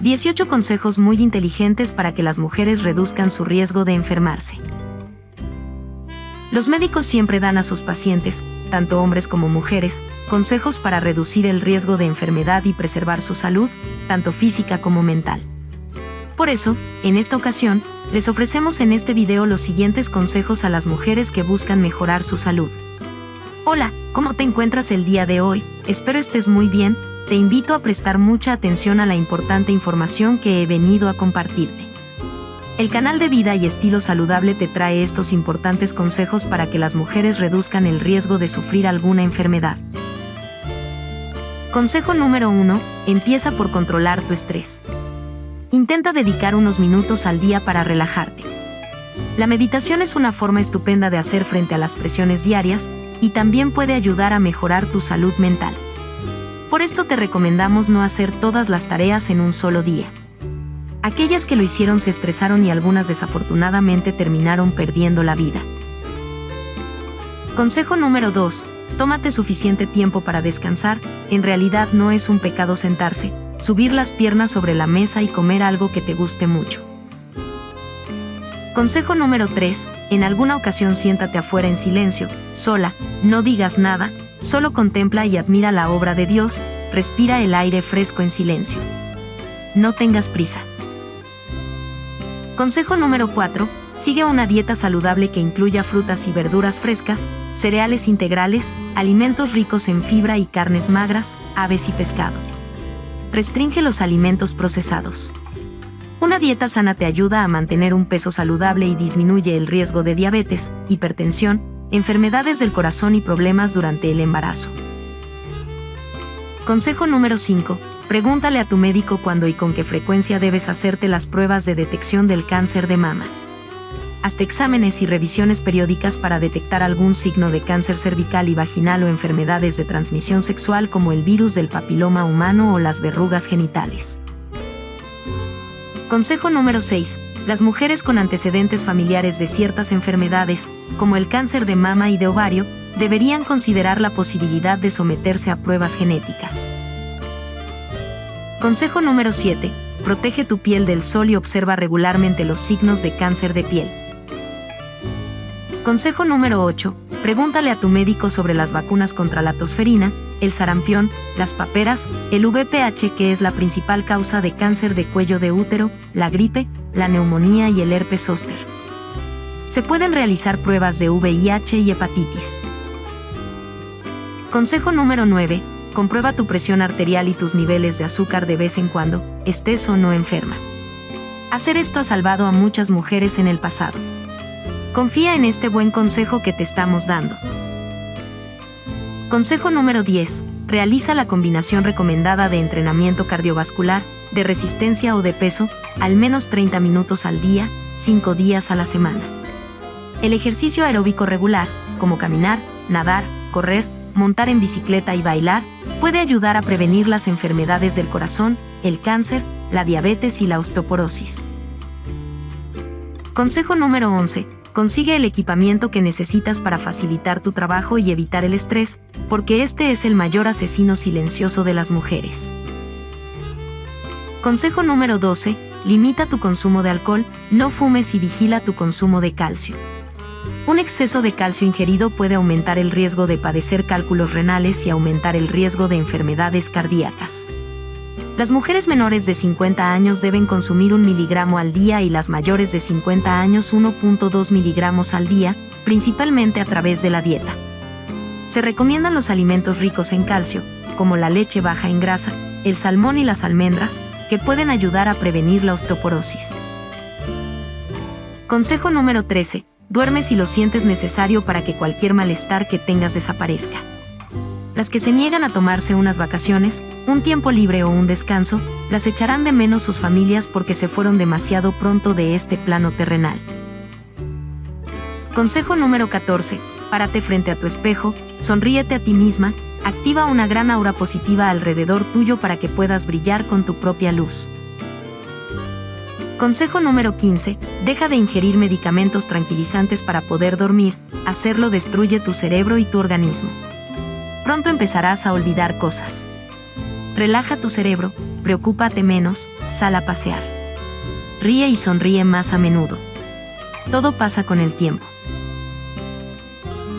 18 consejos muy inteligentes para que las mujeres reduzcan su riesgo de enfermarse. Los médicos siempre dan a sus pacientes, tanto hombres como mujeres, consejos para reducir el riesgo de enfermedad y preservar su salud, tanto física como mental. Por eso, en esta ocasión, les ofrecemos en este video los siguientes consejos a las mujeres que buscan mejorar su salud. Hola, ¿cómo te encuentras el día de hoy? Espero estés muy bien, te invito a prestar mucha atención a la importante información que he venido a compartirte. El canal de Vida y Estilo Saludable te trae estos importantes consejos para que las mujeres reduzcan el riesgo de sufrir alguna enfermedad. Consejo número 1. Empieza por controlar tu estrés. Intenta dedicar unos minutos al día para relajarte. La meditación es una forma estupenda de hacer frente a las presiones diarias y también puede ayudar a mejorar tu salud mental. Por esto te recomendamos no hacer todas las tareas en un solo día. Aquellas que lo hicieron se estresaron y algunas desafortunadamente terminaron perdiendo la vida. Consejo número 2. Tómate suficiente tiempo para descansar, en realidad no es un pecado sentarse, subir las piernas sobre la mesa y comer algo que te guste mucho. Consejo número 3. En alguna ocasión siéntate afuera en silencio, sola, no digas nada, solo contempla y admira la obra de Dios, respira el aire fresco en silencio. No tengas prisa. Consejo número 4. Sigue una dieta saludable que incluya frutas y verduras frescas, cereales integrales, alimentos ricos en fibra y carnes magras, aves y pescado. Restringe los alimentos procesados. Una dieta sana te ayuda a mantener un peso saludable y disminuye el riesgo de diabetes, hipertensión, enfermedades del corazón y problemas durante el embarazo. Consejo número 5 Pregúntale a tu médico cuándo y con qué frecuencia debes hacerte las pruebas de detección del cáncer de mama. Hazte exámenes y revisiones periódicas para detectar algún signo de cáncer cervical y vaginal o enfermedades de transmisión sexual como el virus del papiloma humano o las verrugas genitales. Consejo número 6. Las mujeres con antecedentes familiares de ciertas enfermedades, como el cáncer de mama y de ovario, deberían considerar la posibilidad de someterse a pruebas genéticas. Consejo número 7. Protege tu piel del sol y observa regularmente los signos de cáncer de piel. Consejo número 8. Pregúntale a tu médico sobre las vacunas contra la tosferina, el sarampión, las paperas, el VPH que es la principal causa de cáncer de cuello de útero, la gripe, la neumonía y el herpes zóster. Se pueden realizar pruebas de VIH y hepatitis. Consejo número 9 comprueba tu presión arterial y tus niveles de azúcar de vez en cuando, estés o no enferma. Hacer esto ha salvado a muchas mujeres en el pasado. Confía en este buen consejo que te estamos dando. Consejo número 10. Realiza la combinación recomendada de entrenamiento cardiovascular, de resistencia o de peso, al menos 30 minutos al día, 5 días a la semana. El ejercicio aeróbico regular, como caminar, nadar, correr, montar en bicicleta y bailar, puede ayudar a prevenir las enfermedades del corazón, el cáncer, la diabetes y la osteoporosis. Consejo número 11. Consigue el equipamiento que necesitas para facilitar tu trabajo y evitar el estrés, porque este es el mayor asesino silencioso de las mujeres. Consejo número 12. Limita tu consumo de alcohol, no fumes y vigila tu consumo de calcio. Un exceso de calcio ingerido puede aumentar el riesgo de padecer cálculos renales y aumentar el riesgo de enfermedades cardíacas. Las mujeres menores de 50 años deben consumir un miligramo al día y las mayores de 50 años 1.2 miligramos al día, principalmente a través de la dieta. Se recomiendan los alimentos ricos en calcio, como la leche baja en grasa, el salmón y las almendras, que pueden ayudar a prevenir la osteoporosis. Consejo número 13 Duerme si lo sientes necesario para que cualquier malestar que tengas desaparezca. Las que se niegan a tomarse unas vacaciones, un tiempo libre o un descanso, las echarán de menos sus familias porque se fueron demasiado pronto de este plano terrenal. Consejo número 14. Párate frente a tu espejo, sonríete a ti misma, activa una gran aura positiva alrededor tuyo para que puedas brillar con tu propia luz. Consejo número 15. Deja de ingerir medicamentos tranquilizantes para poder dormir, hacerlo destruye tu cerebro y tu organismo. Pronto empezarás a olvidar cosas. Relaja tu cerebro, preocúpate menos, sal a pasear. Ríe y sonríe más a menudo. Todo pasa con el tiempo.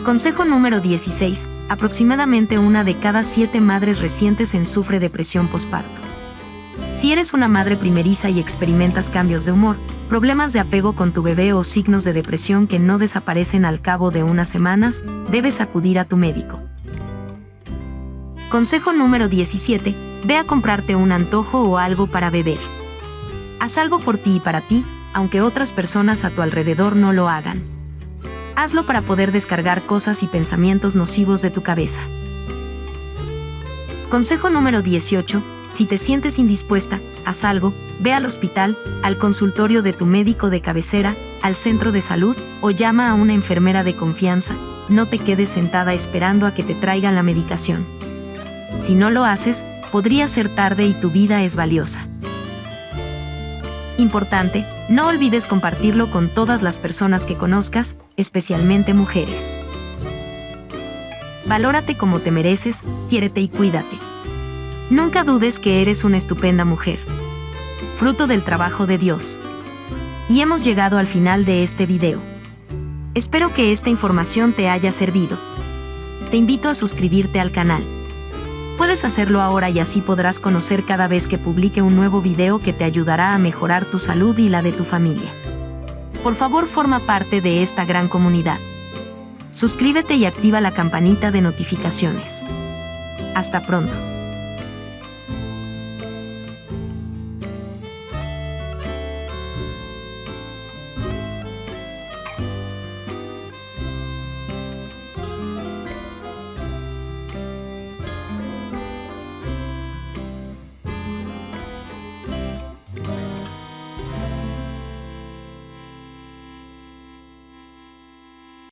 Consejo número 16. Aproximadamente una de cada siete madres recientes en sufre depresión postparto. Si eres una madre primeriza y experimentas cambios de humor, problemas de apego con tu bebé o signos de depresión que no desaparecen al cabo de unas semanas, debes acudir a tu médico. Consejo número 17. Ve a comprarte un antojo o algo para beber. Haz algo por ti y para ti, aunque otras personas a tu alrededor no lo hagan. Hazlo para poder descargar cosas y pensamientos nocivos de tu cabeza. Consejo número 18. Si te sientes indispuesta, haz algo, ve al hospital, al consultorio de tu médico de cabecera, al centro de salud o llama a una enfermera de confianza, no te quedes sentada esperando a que te traigan la medicación. Si no lo haces, podría ser tarde y tu vida es valiosa. Importante, no olvides compartirlo con todas las personas que conozcas, especialmente mujeres. Valórate como te mereces, quiérete y cuídate. Nunca dudes que eres una estupenda mujer. Fruto del trabajo de Dios. Y hemos llegado al final de este video. Espero que esta información te haya servido. Te invito a suscribirte al canal. Puedes hacerlo ahora y así podrás conocer cada vez que publique un nuevo video que te ayudará a mejorar tu salud y la de tu familia. Por favor forma parte de esta gran comunidad. Suscríbete y activa la campanita de notificaciones. Hasta pronto.